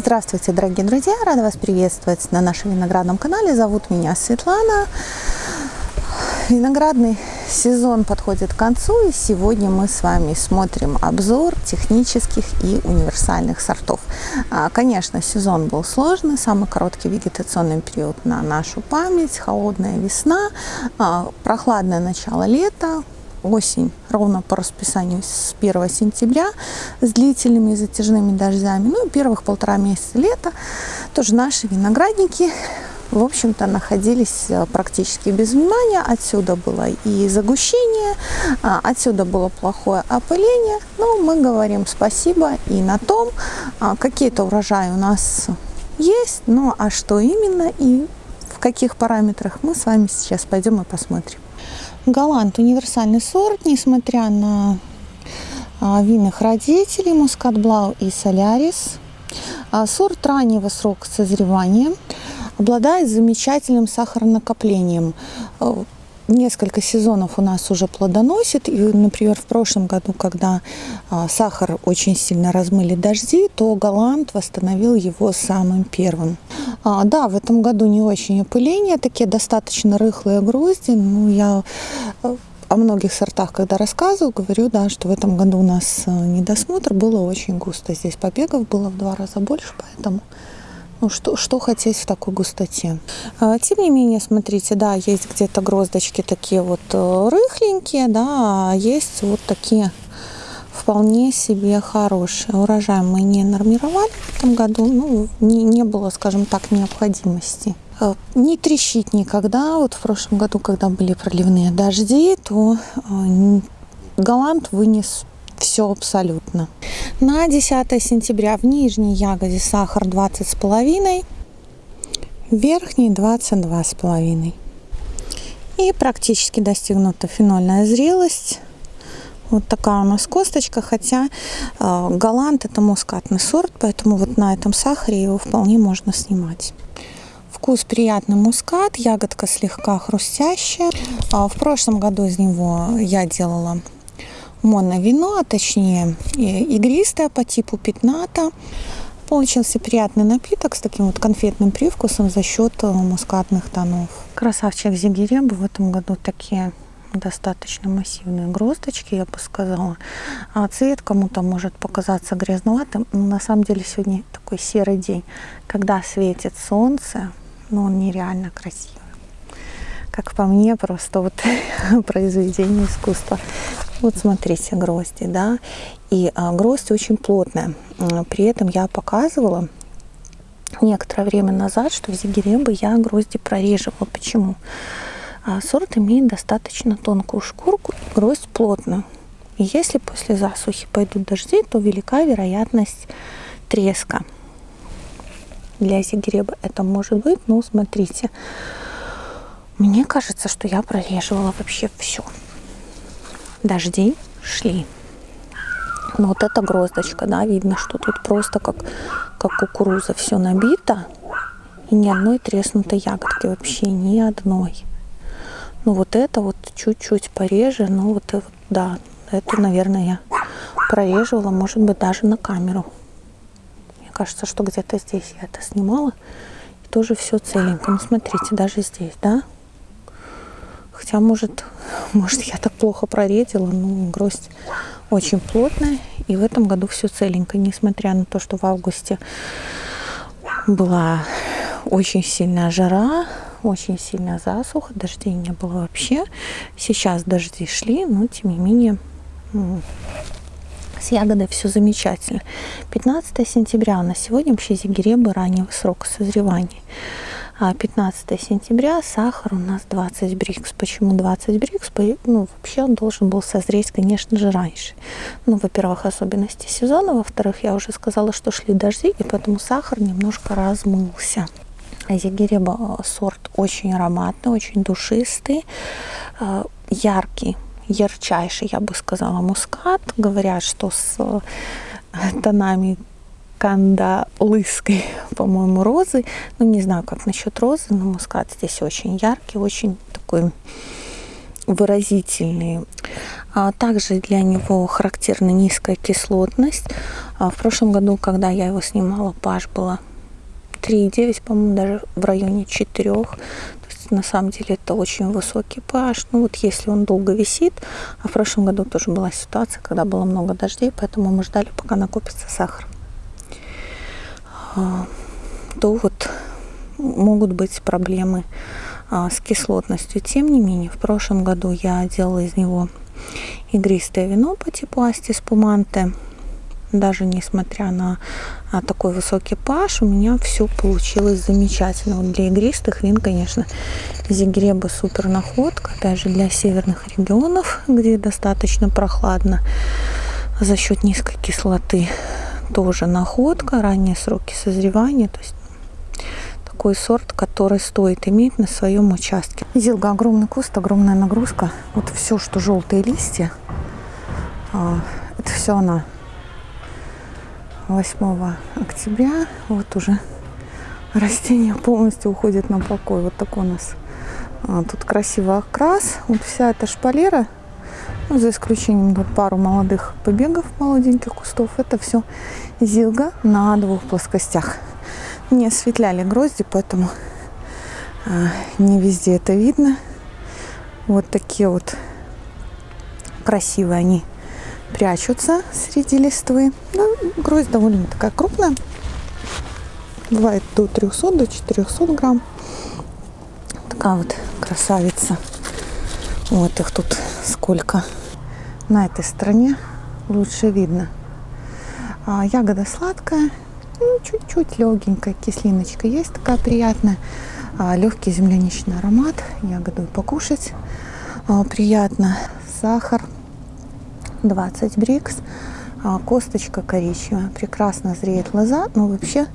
Здравствуйте, дорогие друзья! Рада вас приветствовать на нашем виноградном канале. Зовут меня Светлана. Виноградный сезон подходит к концу, и сегодня мы с вами смотрим обзор технических и универсальных сортов. А, конечно, сезон был сложный, самый короткий вегетационный период на нашу память, холодная весна, а, прохладное начало лета, осень ровно по расписанию с 1 сентября с длительными затяжными дождями. Ну и первых полтора месяца лета тоже наши виноградники в общем-то, находились э, практически без внимания. Отсюда было и загущение, а, отсюда было плохое опыление. Но мы говорим спасибо и на том, а, какие-то урожаи у нас есть, ну а что именно и в каких параметрах мы с вами сейчас пойдем и посмотрим. Голланд универсальный сорт, несмотря на а, винных родителей Мускат Блау и Солярис. А, сорт раннего срока созревания, обладает замечательным сахарнакоплением. Несколько сезонов у нас уже плодоносит. И, например, в прошлом году, когда а, сахар очень сильно размыли дожди, то Голланд восстановил его самым первым. А, да, в этом году не очень опыление, такие достаточно рыхлые грозди. Ну, я э, о многих сортах, когда рассказываю, говорю, да, что в этом году у нас э, недосмотр, было очень густо. Здесь побегов было в два раза больше, поэтому ну, что, что хотеть в такой густоте. А, тем не менее, смотрите, да, есть где-то гроздочки такие вот э, рыхленькие, да, а есть вот такие вполне себе хорошие. Урожай мы не нормировали в этом году, ну, не, не было, скажем так, необходимости. Э, не трещит никогда. Вот в прошлом году, когда были проливные дожди, то э, Голланд вынес все абсолютно. На 10 сентября в нижней ягоде сахар 20,5, в верхней 22,5. И практически достигнута фенольная зрелость. Вот такая у нас косточка, хотя э, голланд это мускатный сорт, поэтому вот на этом сахаре его вполне можно снимать. Вкус приятный мускат, ягодка слегка хрустящая. А в прошлом году из него я делала моновино, а точнее игристое по типу пятната. Получился приятный напиток с таким вот конфетным привкусом за счет э, мускатных тонов. Красавчик Зигиребу в этом году такие достаточно массивные гроздочки, я бы сказала. А цвет кому-то может показаться грязноватым, но на самом деле сегодня такой серый день. Когда светит солнце, но он нереально красивый. Как по мне, просто вот произведение искусства. Вот смотрите, грозди, да, и а, гроздь очень плотная. При этом я показывала некоторое время назад, что в Зигиребе я грозди прореживала. Почему? А сорт имеет достаточно тонкую шкурку, гроздь плотную. И если после засухи пойдут дожди, то велика вероятность треска. Для зигреба это может быть, но смотрите, мне кажется, что я прореживала вообще все. Дожди шли. Но вот эта гроздочка, да, видно, что тут просто как, как кукуруза все набито. И ни одной треснутой ягодки, вообще ни одной. Ну вот это вот чуть-чуть пореже, ну вот, да, эту, наверное, я прореживала, может быть, даже на камеру. Мне кажется, что где-то здесь я это снимала. И тоже все целенько. Ну смотрите, даже здесь, да? Хотя, может, может я так плохо проредила, но гроздь очень плотная. И в этом году все целенько, несмотря на то, что в августе была очень сильная жара, очень сильная засуха, дождей не было вообще. Сейчас дожди шли, но тем не менее с ягодой все замечательно. 15 сентября на сегодня вообще зигеребы раннего срока созревания. 15 а сентября сахар у нас 20 брикс. Почему 20 брикс? Ну, вообще он должен был созреть, конечно же, раньше. Ну, во-первых, особенности сезона. Во-вторых, я уже сказала, что шли дожди, и поэтому сахар немножко размылся. Ягереба э, сорт очень ароматный, очень душистый, э, яркий, ярчайший, я бы сказала, мускат. Говорят, что с э, тонами кандалыской, по-моему, розы. Ну, не знаю, как насчет розы, но мускат здесь очень яркий, очень такой выразительный. А также для него характерна низкая кислотность. А в прошлом году, когда я его снимала, pH было 3,9, по-моему, даже в районе 4. То есть на самом деле это очень высокий pH. Ну вот если он долго висит, а в прошлом году тоже была ситуация, когда было много дождей, поэтому мы ждали, пока накопится сахар. А, то вот могут быть проблемы с кислотностью. Тем не менее, в прошлом году я делала из него игристое вино по типу Асти Спуманте. Даже несмотря на а, такой высокий паш, у меня все получилось замечательно. Вот для игристых вин, конечно, Зигреба супер находка. Опять же, для северных регионов, где достаточно прохладно, за счет низкой кислоты тоже находка. Ранние сроки созревания, то есть такой сорт, который стоит иметь на своем участке. Зилга огромный куст, огромная нагрузка. Вот все, что желтые листья, а, это все она. 8 октября вот уже растение полностью уходит на покой. Вот такой у нас а, тут красивый окрас. Вот вся эта шпалера, ну, за исключением вот пару молодых побегов, молоденьких кустов, это все зилга на двух плоскостях не осветляли грозди, поэтому а, не везде это видно. Вот такие вот красивые они прячутся среди листвы. Ну, гроздь довольно такая крупная. Бывает до 300, до 400 грамм. Такая вот красавица. Вот их тут сколько. На этой стороне лучше видно. А, ягода сладкая, ну, чуть-чуть легенькая кислиночка есть такая приятная. А, легкий земляничный аромат. Ягоду покушать а, приятно. Сахар 20 брикс. А, косточка коричневая. Прекрасно зреет лоза. Но вообще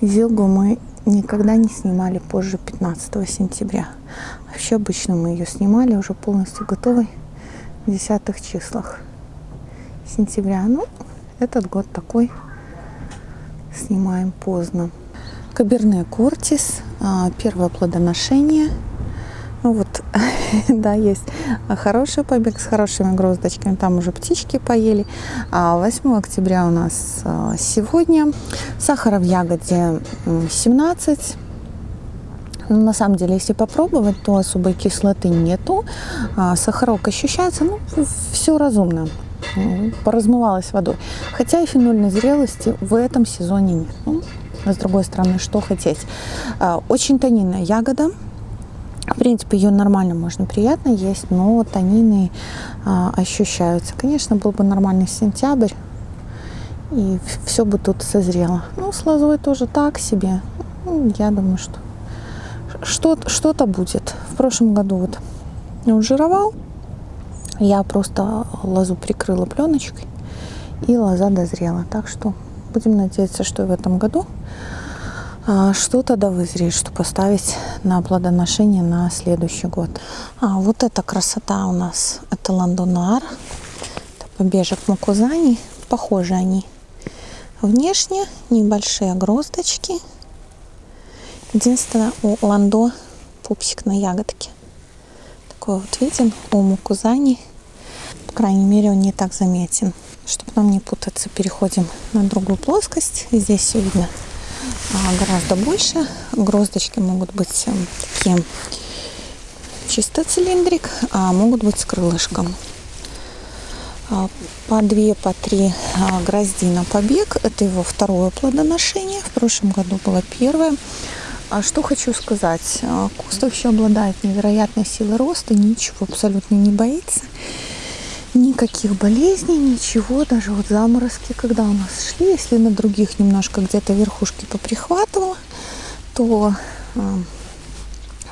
зилгу мы никогда не снимали позже 15 сентября. Вообще обычно мы ее снимали уже полностью готовой десятых числах сентября. Ну, этот год такой снимаем поздно. Каберне Кортис, а, первое плодоношение. Ну вот, да, есть хороший побег с хорошими гроздочками, там уже птички поели. А 8 октября у нас а, сегодня. Сахара в ягоде 17. Но на самом деле, если попробовать, то особой кислоты нету. А, сахарок ощущается, ну, все разумно поразмывалась водой. Хотя и фенольной зрелости в этом сезоне нет. Ну, с другой стороны, что хотеть. А, очень тонинная ягода. В принципе, ее нормально можно приятно есть, но тонины а, ощущаются. Конечно, был бы нормальный сентябрь, и все бы тут созрело. Ну, с лозой тоже так себе. Ну, я думаю, что что-то что будет. В прошлом году вот он жировал, я просто лозу прикрыла пленочкой, и лоза дозрела. Так что будем надеяться, что в этом году а, что-то да вызреет, что поставить на плодоношение на следующий год. А вот эта красота у нас, это ландонар, это побежек мукузани, похожи они внешне, небольшие гроздочки. Единственное, у ландо пупсик на ягодке такой вот виден у мукузани. По крайней мере, он не так заметен. Чтобы нам не путаться, переходим на другую плоскость. Здесь все видно а, гораздо больше. Гроздочки могут быть эм, такие чисто цилиндрик, а могут быть с крылышком. А, по две, по три а, грозди на побег. Это его второе плодоношение. В прошлом году было первое. А что хочу сказать. А, куст вообще обладает невероятной силой роста, ничего абсолютно не боится. Никаких болезней, ничего, даже вот заморозки, когда у нас шли, если на других немножко где-то верхушки поприхватывало, то э,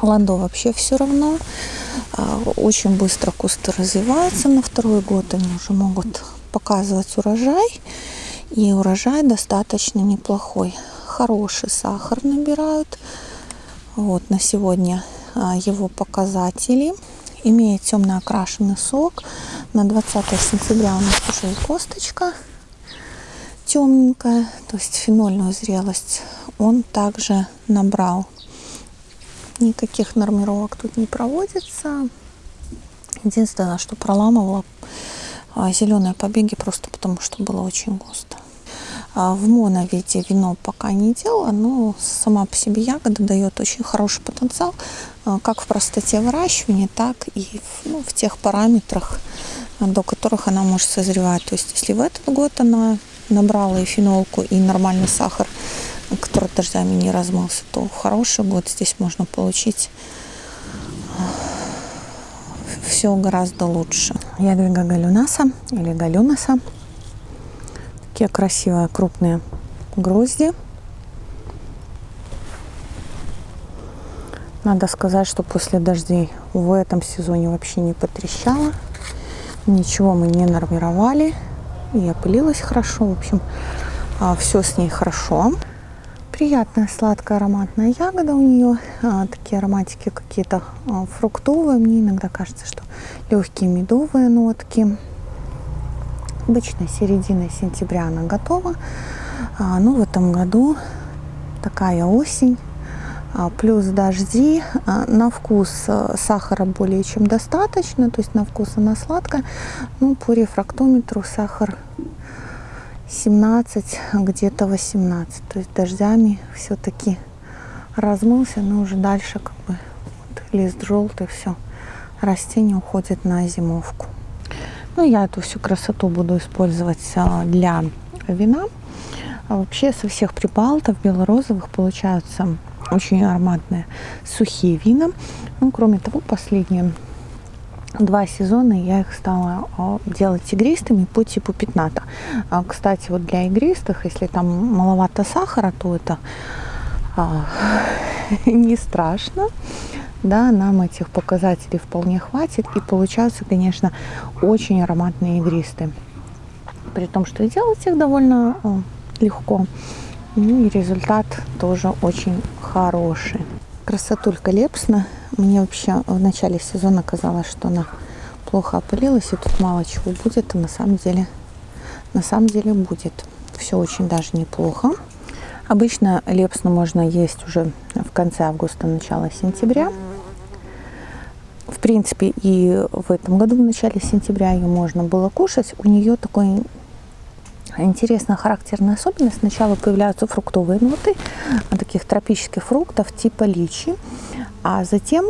ландо вообще все равно. Э, очень быстро кусты развиваются на второй год, они уже могут показывать урожай. И урожай достаточно неплохой хороший сахар набирают. Вот на сегодня а, его показатели. Имеет темно окрашенный сок. На 20 сентября у нас уже косточка темненькая, то есть фенольную зрелость он также набрал. Никаких нормировок тут не проводится. Единственное, что проламывала а, зеленые побеги просто потому, что было очень густо. А, в моновиде вино пока не делала, но сама по себе ягода дает очень хороший потенциал, а, как в простоте выращивания, так и в, ну, в тех параметрах, до которых она может созревать. То есть если в этот год она набрала и фенолку, и нормальный сахар, который дождями не размылся, то хороший год здесь можно получить все гораздо лучше. Ядвига галюнаса или галюнаса. Такие красивые крупные грозди. Надо сказать, что после дождей в этом сезоне вообще не потрещало. Ничего мы не нормировали. И опылилась хорошо. В общем, а, все с ней хорошо. Приятная сладкая ароматная ягода у нее. А, такие ароматики какие-то а, фруктовые. Мне иногда кажется, что легкие медовые нотки. Обычно середина сентября она готова. А, ну, в этом году такая осень. А, плюс дожди. А, на вкус э, сахара более чем достаточно. То есть на вкус она сладкая. Ну, по рефрактометру сахар 17, где-то 18. То есть дождями все-таки размылся, но уже дальше как бы вот, лист желтый, все, растение уходит на зимовку. Ну, я эту всю красоту буду использовать а, для вина. А вообще со всех прибалтов белорозовых получаются очень ароматные сухие вина. Ну, кроме того, последние два сезона я их стала а, делать игристыми по типу пятната. А, кстати, вот для игристых, если там маловато сахара, то это не страшно. Да, нам этих показателей вполне хватит. И получаются, конечно, очень ароматные игристые. При том, что делать их довольно легко. Ну и результат тоже очень хороший. Красотулька Лепсна. Мне вообще в начале сезона казалось, что она плохо опылилась, и тут мало чего будет, а на самом деле, на самом деле будет. Все очень даже неплохо. Обычно лепсну можно есть уже в конце августа, начало сентября. В принципе, и в этом году, в начале сентября, ее можно было кушать. У нее такой интересная характерная особенность. Сначала появляются фруктовые ноты таких тропических фруктов типа личи, а затем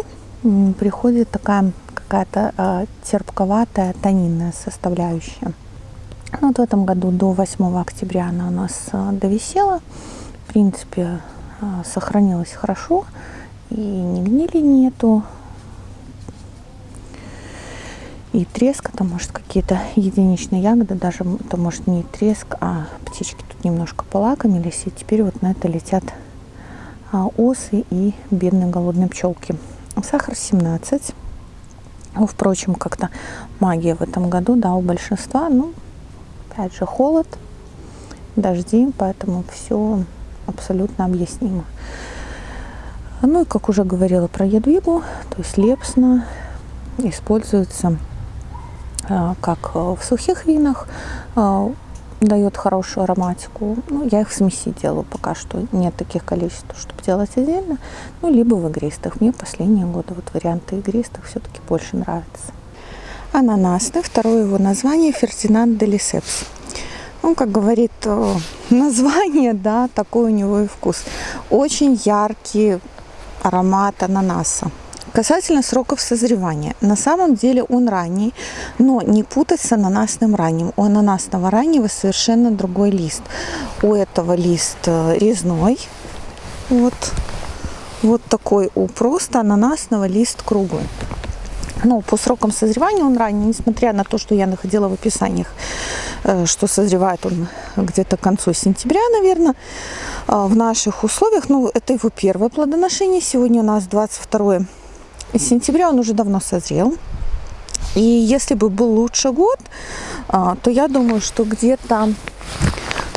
приходит такая какая-то э, терпковатая тонинная составляющая. Ну, вот в этом году до 8 октября она у нас э, довисела. В принципе, сохранилась хорошо. И ни гнили нету, и треск, это может какие-то единичные ягоды, даже это может не треск, а птички тут немножко полакомились, и теперь вот на это летят а, осы и бедные голодные пчелки. Сахар 17. Ну, впрочем, как-то магия в этом году, да, у большинства, ну, опять же, холод, дожди, поэтому все абсолютно объяснимо. Ну и, как уже говорила про ядвигу, то есть лепсна используется как э, в сухих винах, э, дает хорошую ароматику. Ну, я их в смеси делаю пока что. Нет таких количеств, чтобы делать отдельно. Ну, либо в игристых. Мне последние годы вот варианты игристых все-таки больше нравятся. Ананасный. Второе его название Фердинанд де Лисепс. Ну, как говорит название, да, такой у него и вкус. Очень яркий аромат ананаса. Касательно сроков созревания. На самом деле он ранний, но не путать с ананасным ранним. У ананасного раннего совершенно другой лист. У этого лист э, резной. Вот, вот такой у просто ананасного лист круглый. Но по срокам созревания он ранний, несмотря на то, что я находила в описаниях, э, что созревает он где-то к концу сентября, наверное, э, в наших условиях. Ну, это его первое плодоношение. Сегодня у нас 22 сентября он уже давно созрел. И если бы был лучше год, а, то я думаю, что где-то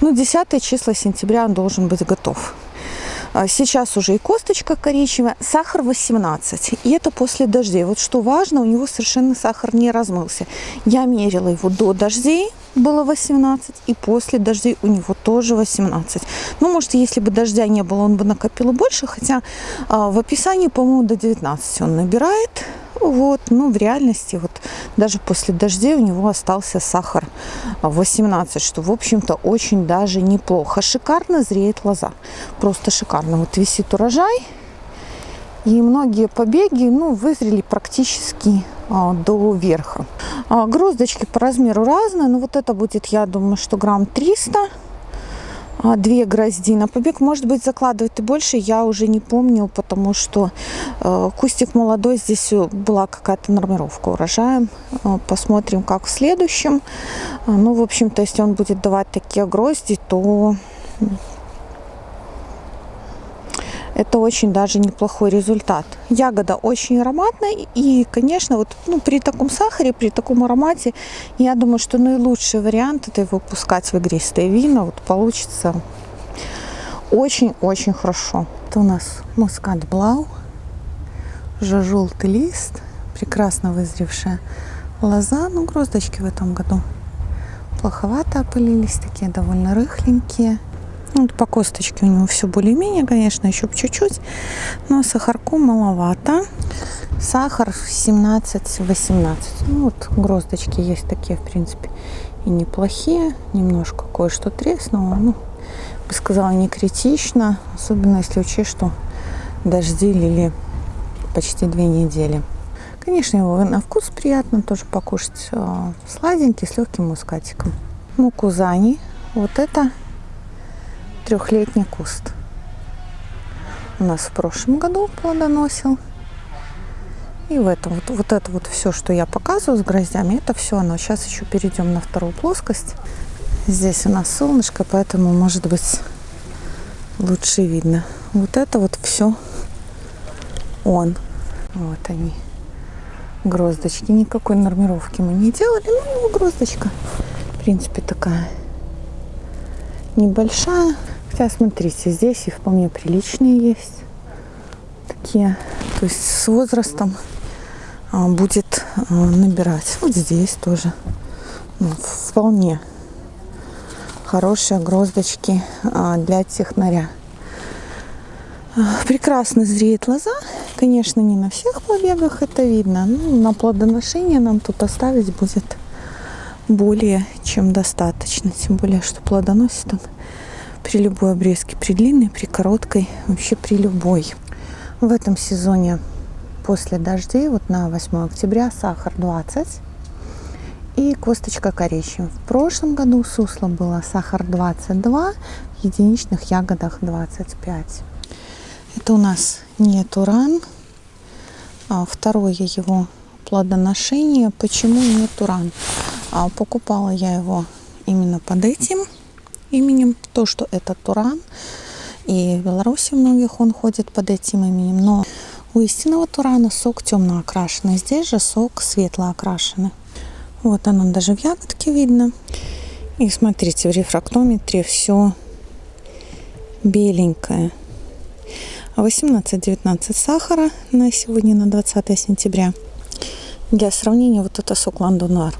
ну, 10 числа сентября он должен быть готов. А, сейчас уже и косточка коричневая, сахар 18. И это после дождей. Вот что важно, у него совершенно сахар не размылся. Я мерила его до дождей, было 18, и после дождей у него тоже 18. Ну, может, если бы дождя не было, он бы накопил больше, хотя а, в описании, по-моему, до 19 он набирает Вот, ну, в реальности, вот даже после дождей у него остался сахар 18, что, в общем-то, очень даже неплохо. Шикарно зреет лоза. Просто шикарно. Вот висит урожай. И многие побеги, ну, вызрели практически а, до верха. А, гроздочки по размеру разные, но вот это будет, я думаю, что грамм 300 а, две грозди. На побег, может быть, закладывать и больше, я уже не помню, потому что э, кустик молодой, здесь была какая-то нормировка урожая. Э, посмотрим, как в следующем. Э, ну, в общем-то, если он будет давать такие грозди, то это очень даже неплохой результат. Ягода очень ароматная и, конечно, вот ну, при таком сахаре, при таком аромате, я думаю, что наилучший вариант это выпускать в игристое вино. Вот получится очень-очень хорошо. Это у нас мускат блау, уже желтый лист, прекрасно вызревшая лоза. Ну, гроздочки в этом году плоховато опылились, такие довольно рыхленькие. Вот по косточке у него все более-менее, конечно, еще чуть-чуть, но сахарку маловато. Сахар 17-18. Ну вот гроздочки есть такие, в принципе, и неплохие. Немножко кое-что треснуло. Ну, бы сказала, не критично. Особенно если учесть, что дожди лили почти две недели. Конечно, его на вкус приятно тоже покушать. А, сладенький, с легким мускатиком. Мукузани. Вот это трехлетний куст. У нас в прошлом году плодоносил. И в этом вот, вот это вот все, что я показываю с гроздями, это все оно. Сейчас еще перейдем на вторую плоскость. Здесь у нас солнышко, поэтому может быть лучше видно. Вот это вот все он. Вот они. Гроздочки. Никакой нормировки мы не делали. Ну, гроздочка, в принципе, такая небольшая. Хотя, смотрите, здесь и вполне приличные есть. Такие. То есть с возрастом а, будет а, набирать. Вот здесь тоже. Ну, вполне хорошие гроздочки а, для технаря. Прекрасно зреет лоза. Конечно, не на всех побегах это видно. Но на плодоношение нам тут оставить будет более чем достаточно. Тем более, что плодоносит он при любой обрезке, при длинной, при короткой, вообще при любой. В этом сезоне после дождей, вот на 8 октября, сахар 20 и косточка коричневая. В прошлом году сусло было сахар 22, в единичных ягодах 25. Это у нас не туран, а второе его плодоношение. Почему не туран? А покупала я его именно под этим именем, то, что это Туран. И в Беларуси многих он ходит под этим именем. Но у истинного Турана сок темно окрашенный. Здесь же сок светло окрашенный. Вот оно даже в ягодке видно. И смотрите, в рефрактометре все беленькое. 18-19 сахара на сегодня, на 20 сентября. Для сравнения, вот это сок Ландонар.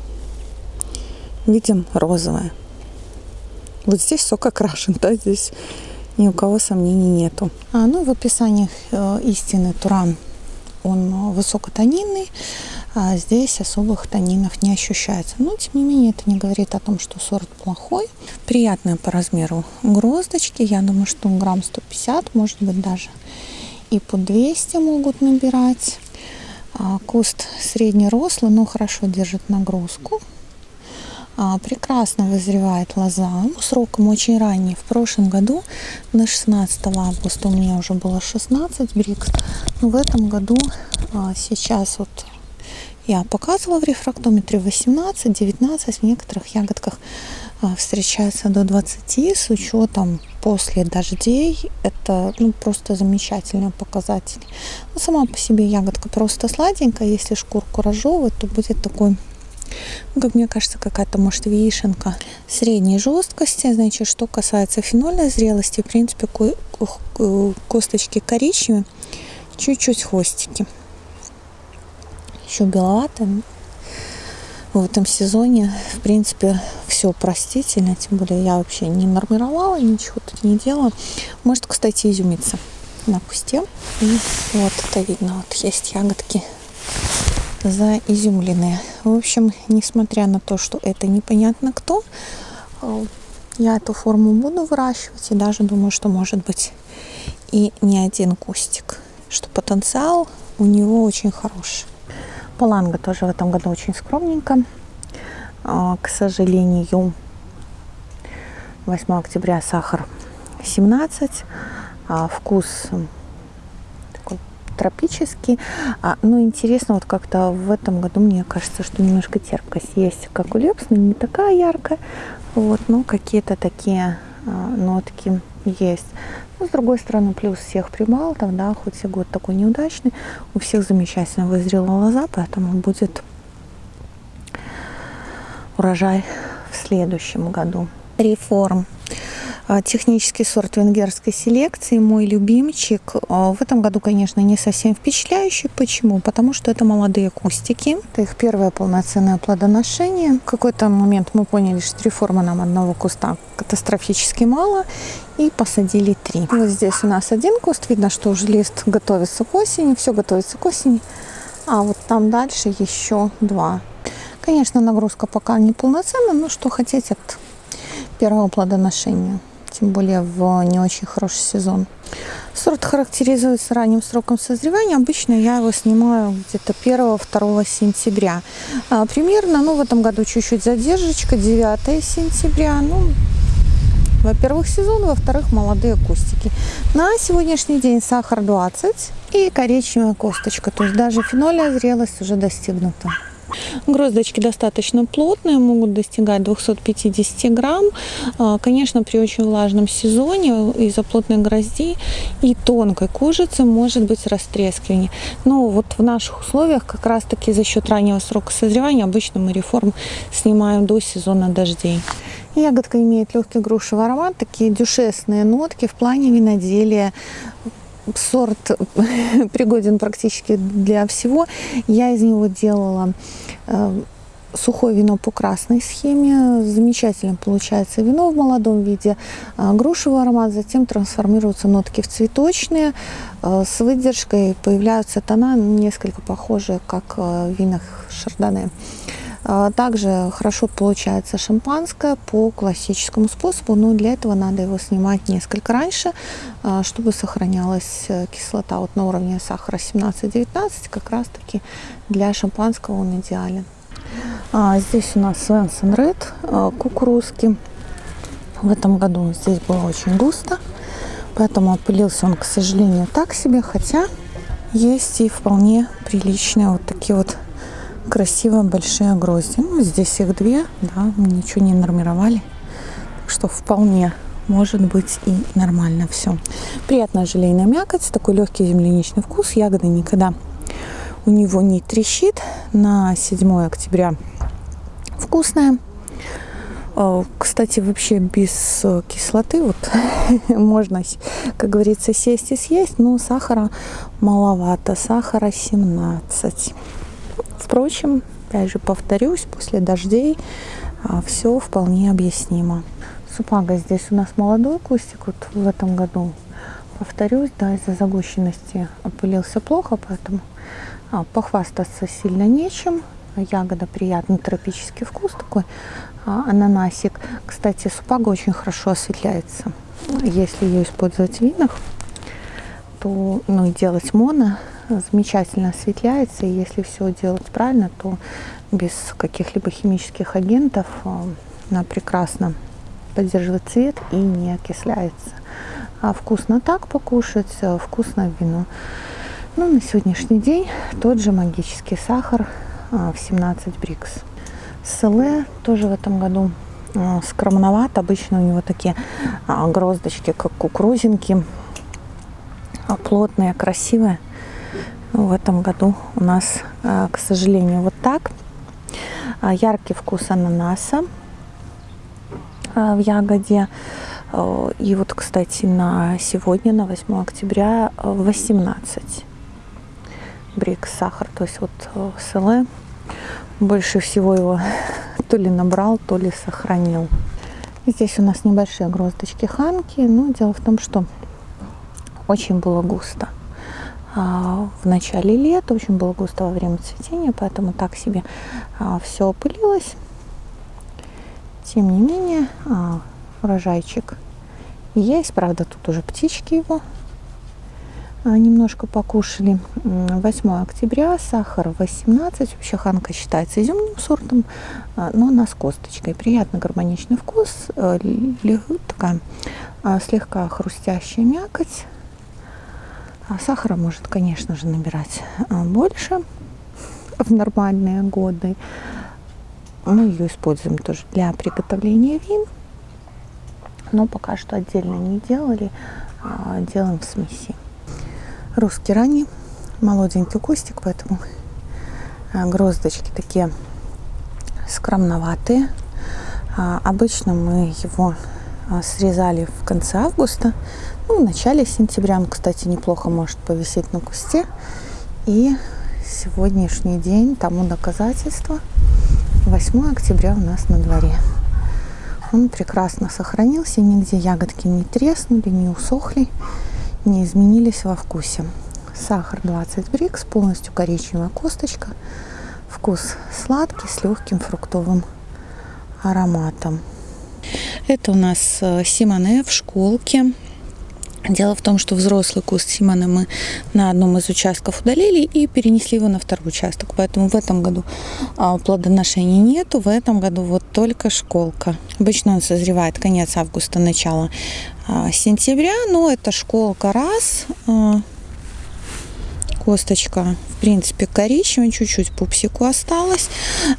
Видим розовое. Вот здесь сок окрашен, да, здесь ни у кого сомнений нету. А, ну, в описании э, истины Туран он высокотонинный, а здесь особых тонинов не ощущается. Но, тем не менее, это не говорит о том, что сорт плохой. Приятная по размеру гроздочки. Я думаю, что грамм 150, может быть, даже и по 200 могут набирать. А, куст среднерослый, но хорошо держит нагрузку. А, прекрасно вызревает лоза. Сроком очень ранний. В прошлом году на 16 августа у меня уже было 16 брикс. В этом году а, сейчас вот я показывала в рефрактометре 18, 19, в некоторых ягодках а, встречается до 20 с учетом после дождей. Это ну, просто замечательный показатель. Но сама по себе ягодка просто сладенькая. Если шкурку разжевывать, то будет такой ну, как мне кажется, какая-то, может, вишенка средней жесткости. Значит, что касается фенольной зрелости, в принципе, косточки коричневые, чуть-чуть хвостики. Еще беловатые. В этом сезоне, в принципе, все простительно. Тем более я вообще не нормировала, ничего тут не делала. Может, кстати, изюмиться на кусте. И вот это видно. Вот есть ягодки заизюмленные. В общем, несмотря на то, что это непонятно кто, э, я эту форму буду выращивать и даже думаю, что может быть и не один кустик, что потенциал у него очень хороший. Паланга тоже в этом году очень скромненько. А, к сожалению, 8 октября сахар 17, а вкус тропический. А, ну, интересно, вот как-то в этом году, мне кажется, что немножко терпкость есть, как у Лепсна, не такая яркая, вот, но какие-то такие а, нотки есть. Но, с другой стороны, плюс всех прибалтов, да, хоть и год такой неудачный, у всех замечательно вызрела лоза, поэтому будет урожай в следующем году. Реформ. А, технический сорт венгерской селекции, мой любимчик. А, в этом году, конечно, не совсем впечатляющий. Почему? Потому что это молодые кустики. Это их первое полноценное плодоношение. В какой-то момент мы поняли, что реформа нам одного куста катастрофически мало. И посадили три. Вот здесь у нас один куст. Видно, что уже лист готовится к осени. Все готовится к осени. А вот там дальше еще два. Конечно, нагрузка пока не полноценная, но что хотеть от первого плодоношения тем более в не очень хороший сезон. Сорт характеризуется ранним сроком созревания. Обычно я его снимаю где-то 1-2 сентября. А, примерно, ну, в этом году чуть-чуть задержечка, 9 сентября. Ну, во-первых, сезон, во-вторых, молодые кустики. На сегодняшний день сахар 20 и коричневая косточка. То есть даже фенольная зрелость уже достигнута. Гроздочки достаточно плотные, могут достигать 250 грамм. А, конечно, при очень влажном сезоне из-за плотной грозди и тонкой кожицы может быть растрескивание. Но вот в наших условиях как раз-таки за счет раннего срока созревания обычно мы реформ снимаем до сезона дождей. Ягодка имеет легкий грушевый аромат, такие дюшесные нотки в плане виноделия сорт пригоден практически для всего. Я из него делала э, сухое вино по красной схеме. Замечательно получается вино в молодом виде. Э, грушевый аромат, затем трансформируются нотки в цветочные. Э, с выдержкой появляются тона несколько похожие, как в винах шардоне. А, также хорошо получается шампанское по классическому способу, но для этого надо его снимать несколько раньше, а, чтобы сохранялась э, кислота вот на уровне сахара 17-19, как раз таки для шампанского он идеален. А здесь у нас Свенсон Ред кукурузки. В этом году здесь было очень густо, поэтому опылился он, к сожалению, так себе, хотя есть и вполне приличные вот такие вот красиво большие грозди. Ну, здесь их две, да, ничего не нормировали. Так что вполне может быть и нормально все. Приятная желейная мякоть, такой легкий земляничный вкус. Ягода никогда у него не трещит. На 7 октября вкусная. Э, кстати, вообще без кислоты вот можно, как говорится, сесть и съесть, но сахара маловато, сахара 17. Впрочем, опять же повторюсь, после дождей а, все вполне объяснимо. Супага здесь у нас молодой кустик вот в этом году. Повторюсь, да, из-за загущенности опылился плохо, поэтому а, похвастаться сильно нечем. Ягода приятный тропический вкус такой, а, ананасик. Кстати, супага очень хорошо осветляется. Если ее использовать в винах, то ну, делать моно, замечательно осветляется. И если все делать правильно, то без каких-либо химических агентов э, она прекрасно поддерживает цвет и не окисляется. А вкусно так покушать, э, вкусно вино. Ну, на сегодняшний день тот же магический сахар э, в 17 брикс. Селе тоже в этом году скромноват. Обычно у него такие гроздочки, как кукурузинки, плотные, красивые. В этом году у нас, э, к сожалению, вот так. А, яркий вкус ананаса э, в ягоде. Э, и вот, кстати, на сегодня, на 8 октября, 18 брик сахар. То есть вот СЛ больше всего его то ли набрал, то ли сохранил. Здесь у нас небольшие гроздочки ханки. Но дело в том, что очень было густо. А, в начале лета, очень было густо во время цветения, поэтому так себе а, все опылилось. Тем не менее, а, урожайчик есть, правда, тут уже птички его немножко покушали. 8 октября, сахар 18. Вообще ханка считается изюмным сортом, но она с косточкой. Приятный гармоничный вкус, э, такая слегка хрустящая мякоть. А сахара может, конечно же, набирать а, больше в нормальные годы. Мы ее используем тоже для приготовления вин. Но пока что отдельно не делали. А, делаем в смеси. Русский ранний, молоденький кустик, поэтому гроздочки такие скромноватые. Обычно мы его срезали в конце августа, ну, в начале сентября он, кстати, неплохо может повисеть на кусте. И сегодняшний день тому доказательство. 8 октября у нас на дворе. Он прекрасно сохранился, нигде ягодки не треснули, не усохли, не изменились во вкусе. Сахар 20 брикс, полностью коричневая косточка. Вкус сладкий, с легким фруктовым ароматом. Это у нас э, Симоне в школке. Дело в том, что взрослый куст Симона мы на одном из участков удалили и перенесли его на второй участок. Поэтому в этом году а, плодоношения нету. В этом году вот только школка. Обычно он созревает конец августа, начало а, сентября. Но это школка раз. А, косточка, в принципе, коричневая, чуть-чуть пупсику осталось.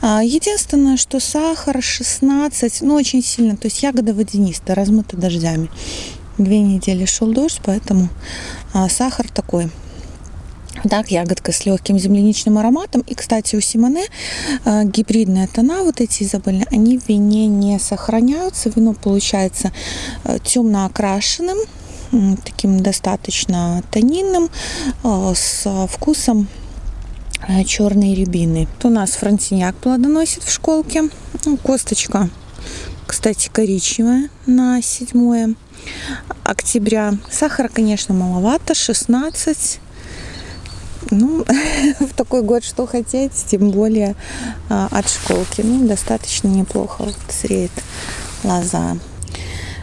А, единственное, что сахар 16, ну, очень сильно, то есть ягода водянистая, размыта дождями две недели шел дождь, поэтому а, сахар такой. Так, ягодка с легким земляничным ароматом. И, кстати, у Симоне э, гибридные тона, вот эти изабельные, они в вине не сохраняются. Вино получается темно окрашенным, таким достаточно тонинным, э, с вкусом э, черной рябины. У нас франтиньяк плодоносит в школке. Ну, косточка, кстати, коричневая на седьмое октября. Сахара, конечно, маловато, 16. Ну, в такой год что хотеть, тем более а, от школки. Ну, достаточно неплохо вот зреет лоза.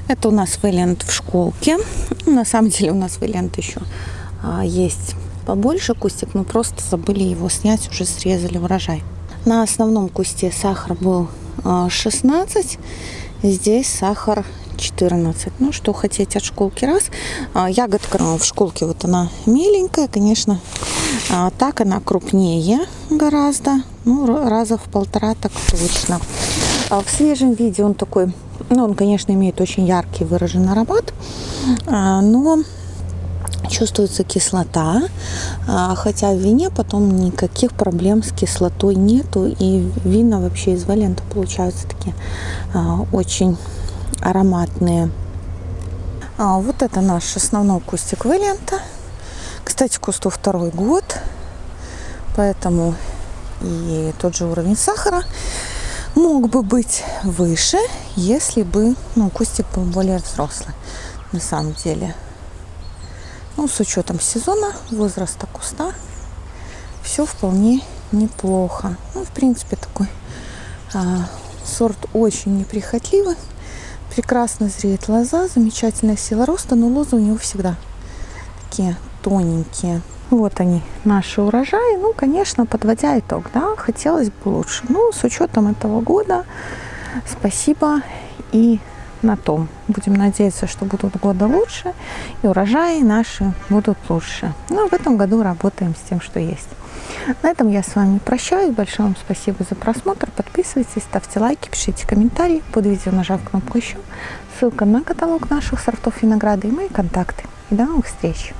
Это у нас вэлент в школке. На самом деле у нас вэлент еще а, есть побольше кустик. Мы просто забыли его снять, уже срезали урожай. На основном кусте сахар был а, 16. Здесь сахар 14. Ну, что хотеть от школки раз. А, ягодка в школке вот она миленькая, конечно. А, так она крупнее гораздо. Ну, раза в полтора так точно. А в свежем виде он такой, ну, он, конечно, имеет очень яркий выраженный аромат, но чувствуется кислота, хотя в вине потом никаких проблем с кислотой нету, и вина вообще из валента получаются такие очень ароматные. А, вот это наш основной кустик Вэлента. Кстати, кусту второй год, поэтому и тот же уровень сахара мог бы быть выше, если бы ну, кустик был более взрослый на самом деле. Ну, с учетом сезона, возраста куста, все вполне неплохо. Ну, в принципе, такой а, сорт очень неприхотливый. Прекрасно зреет лоза, замечательная сила роста, но лозы у него всегда такие тоненькие. Вот они, наши урожаи. Ну, конечно, подводя итог, да, хотелось бы лучше. Ну, с учетом этого года, спасибо и на том. Будем надеяться, что будут года лучше, и урожаи наши будут лучше. Ну, в этом году работаем с тем, что есть. На этом я с вами прощаюсь. Большое вам спасибо за просмотр. Подписывайтесь, ставьте лайки, пишите комментарии. Под видео нажав кнопку еще. Ссылка на каталог наших сортов винограда и мои контакты. И до новых встреч!